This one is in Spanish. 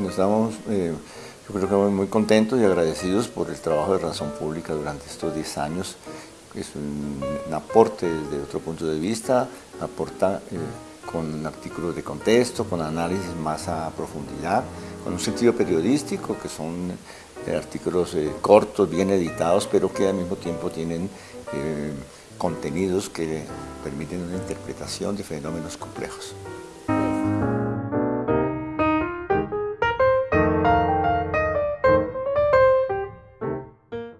Bueno, estamos, eh, yo creo que muy contentos y agradecidos por el trabajo de Razón Pública durante estos 10 años. Es un, aporte desde otro punto de vista, aporta eh, con artículos de contexto, con análisis más a profundidad, con un sentido periodístico, que son eh, artículos eh, cortos, bien editados, pero que al mismo tiempo tienen eh, contenidos que permiten una interpretación de fenómenos complejos.